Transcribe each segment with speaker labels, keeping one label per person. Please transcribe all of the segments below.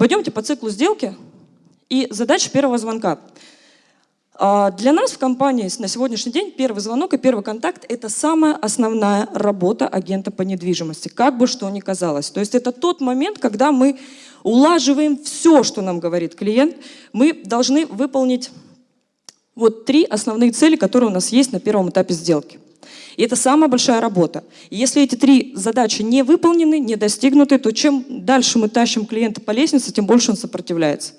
Speaker 1: Пойдемте по циклу сделки и задача первого звонка. А, для нас в компании на сегодняшний день первый звонок и первый контакт – это самая основная работа агента по недвижимости, как бы что ни казалось. То есть это тот момент, когда мы улаживаем все, что нам говорит клиент. Мы должны выполнить вот три основные цели, которые у нас есть на первом этапе сделки. И это самая большая работа. И если эти три задачи не выполнены, не достигнуты, то чем дальше мы тащим клиента по лестнице, тем больше он сопротивляется.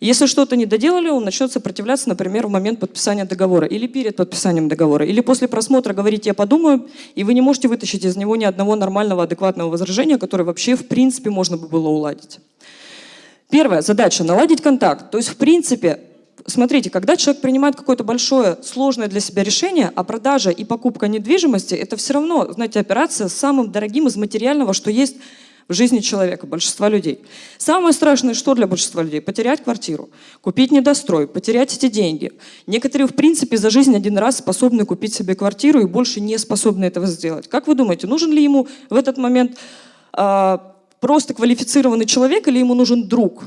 Speaker 1: Если что-то не доделали, он начнет сопротивляться, например, в момент подписания договора, или перед подписанием договора, или после просмотра говорить «я подумаю», и вы не можете вытащить из него ни одного нормального, адекватного возражения, которое вообще в принципе можно бы было уладить. Первая задача – наладить контакт. То есть, в принципе, смотрите, когда человек принимает какое-то большое, сложное для себя решение, а продажа и покупка недвижимости – это все равно, знаете, операция с самым дорогим из материального, что есть в жизни человека, большинства людей. Самое страшное, что для большинства людей? Потерять квартиру, купить недострой, потерять эти деньги. Некоторые, в принципе, за жизнь один раз способны купить себе квартиру и больше не способны этого сделать. Как вы думаете, нужен ли ему в этот момент э, просто квалифицированный человек или ему нужен друг?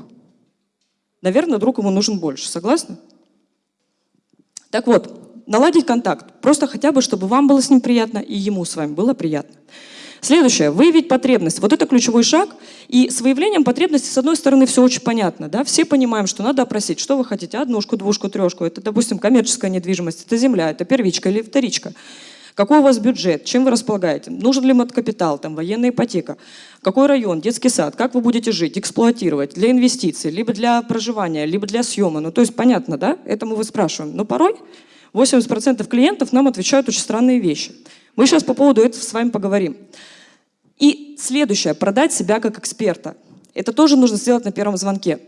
Speaker 1: Наверное, друг ему нужен больше. Согласны? Так вот, наладить контакт. Просто хотя бы, чтобы вам было с ним приятно и ему с вами было приятно. Следующее. Выявить потребность. Вот это ключевой шаг. И с выявлением потребности, с одной стороны, все очень понятно. Да? Все понимаем, что надо опросить, что вы хотите. Однушку, двушку, трешку. Это, допустим, коммерческая недвижимость. Это земля, это первичка или вторичка. Какой у вас бюджет? Чем вы располагаете? Нужен ли капитал, там, военная ипотека? Какой район, детский сад? Как вы будете жить, эксплуатировать? Для инвестиций, либо для проживания, либо для съема. Ну, то есть понятно, да? Это мы вы спрашиваем. Но порой 80% клиентов нам отвечают очень странные вещи. Мы сейчас по поводу этого с вами поговорим. И следующее, продать себя как эксперта. Это тоже нужно сделать на первом звонке.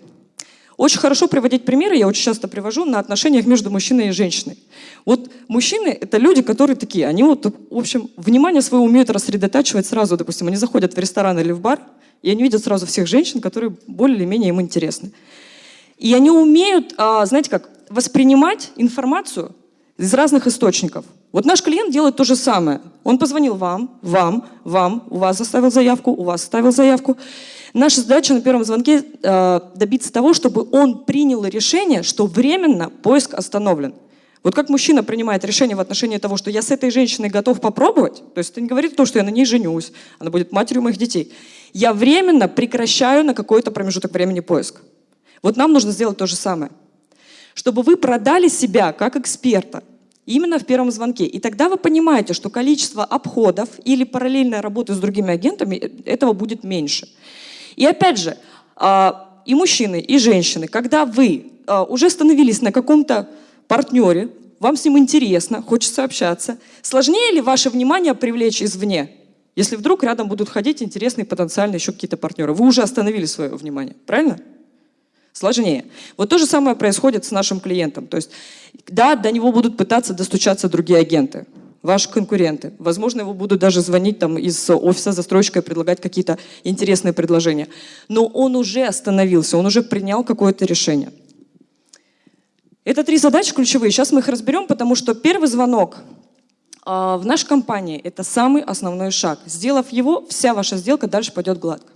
Speaker 1: Очень хорошо приводить примеры, я очень часто привожу, на отношениях между мужчиной и женщиной. Вот мужчины — это люди, которые такие, они вот, в общем, внимание свое умеют рассредотачивать сразу, допустим, они заходят в ресторан или в бар, и они видят сразу всех женщин, которые более или менее им интересны. И они умеют, а, знаете как, воспринимать информацию из разных источников. Вот наш клиент делает то же самое. Он позвонил вам, вам, вам, у вас оставил заявку, у вас оставил заявку. Наша задача на первом звонке э, добиться того, чтобы он принял решение, что временно поиск остановлен. Вот как мужчина принимает решение в отношении того, что я с этой женщиной готов попробовать, то есть это не говорит то, что я на ней женюсь, она будет матерью моих детей. Я временно прекращаю на какой-то промежуток времени поиск. Вот нам нужно сделать то же самое. Чтобы вы продали себя как эксперта, Именно в первом звонке. И тогда вы понимаете, что количество обходов или параллельной работы с другими агентами, э, этого будет меньше. И опять же, а, и мужчины, и женщины, когда вы а, уже становились на каком-то партнере, вам с ним интересно, хочется общаться, сложнее ли ваше внимание привлечь извне? Если вдруг рядом будут ходить интересные потенциальные еще какие-то партнеры. Вы уже остановили свое внимание, правильно? Сложнее. Вот то же самое происходит с нашим клиентом. То есть, да, до него будут пытаться достучаться другие агенты, ваши конкуренты. Возможно, его будут даже звонить там из офиса застройщика и предлагать какие-то интересные предложения. Но он уже остановился, он уже принял какое-то решение. Это три задачи ключевые. Сейчас мы их разберем, потому что первый звонок э, в нашей компании – это самый основной шаг. Сделав его, вся ваша сделка дальше пойдет гладко.